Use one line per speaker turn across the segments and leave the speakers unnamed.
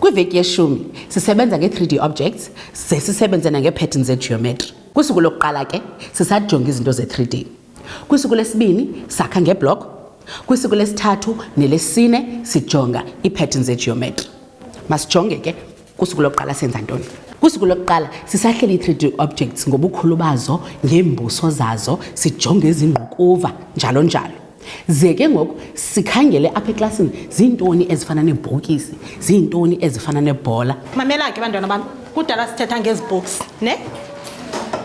Kwiveki yeshumi sisebenza nge-3 d objects ze sisebenze nangeepattern zegeometry. Kwisuku lokuqala ke sisajonga izinto ze-3 d. Kwisuku lesibini sakha ngeblock. Kwisuku lesithathu nelesine sijonga iipattern zegeometry. Masijonge ke. kusuku lokuqala senza ntoni kusuku lokuqala sisahleli i-three d objects ngobukhulu bazo ngeembuso zazo sijonge ezingqukuva njalo njalo ze ke ngoku sikhangele apha eklasini ziintoni ezifana neebhokisi ziintoni ezifana nebhola
mamela ke bantwana bam kudala sithetha ngezi books ne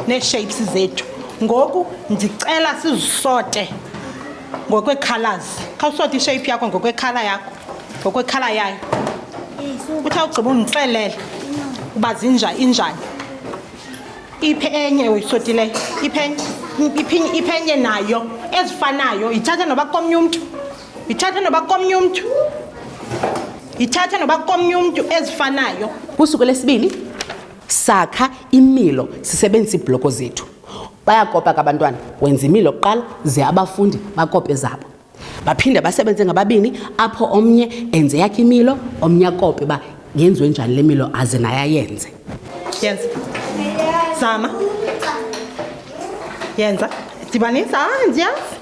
nee-shapes zethu ngoku ndicela sizisote ngokweekhalazi khawusote ishape yakho ngokweekhala yakho ngokweekhala yayo uthi awugqiba undixelele uba zinja injani iphe enye uyisotileyo iphe enye nayo ezifanayo yithathe noba komnye umntu yithathe noba komnye umntu yithathe noba komnye umntu ezifanayo
kusuku lesibini sakha imilo sisebenzisa iibhloko zethu Bayakopa ke abantwana, wenza imilo kuqala ze abafundi bakope zabo. Baphinde basebenze ngababini apho omnye enze yakhe imilo, omnye akope uba yenziwe njani le milo aze naye ayenze.
Yenza. Zama. Yenza. Dibanisa. Ah, ndiyazi.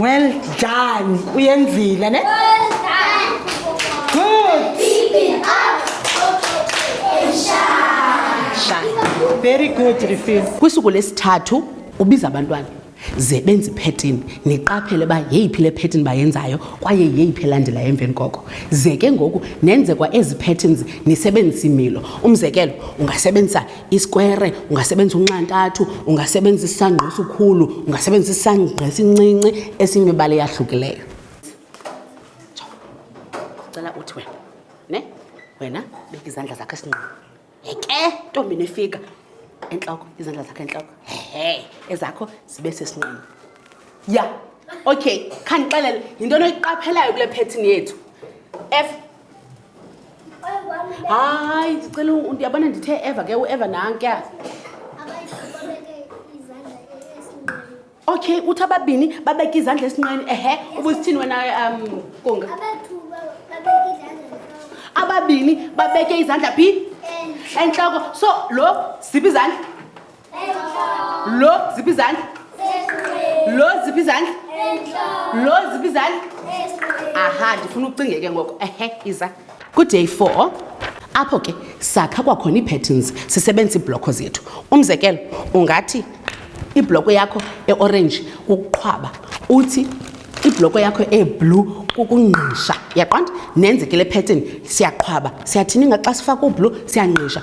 well done uyenzile ne well done. good very good refil
kwisuku lesithathu ubiza abantwana ze benze iphetini niqaphele uba yeyiphi le phetini bayenzayo kwaye yeyiphi elandelayo emveni koko ze ke ngoku nenze kwa ezi phettins nisebenzisa imilo umzekelo ungasebenzisa isikwere ungasebenzisa unxantathu ungasebenzisa isisangqa esikhulu ungasebenzisa isisangqa esincinci esimibala eyahlukileyo cela uthi wena ne wena beka izandla zakho esinqini heke ntombi nefika entloko izandla zakho entloko he ezakho zibe sesinqini ya okay khandixelele yinto noyiqaphelayo kule phethini yethu f hayi ndicela ndiyabona ndithe eva ke ueva nankya okay uthi ababini babeke izandla esinqeni ehe ubusithini wena um kunga ababini babeke izandla phi entloko so lo ziphi izandla lo ziphi izandla lo ziphi izandla lo ziphi izandla aha ndifuna ucinge ke ngoko ehe iza kuday four apho ke sakha kwakhona ii-patterns sisebenzisa iibhlokho zethu umzekelo ungathi ibloko yakho eorange kukuqhwaba uthi ibloko yakho eblue kukungqisha yaqonda nenze ke le pattern siyaqhwaba siyathini inga xa sifaka ublue siyangqisha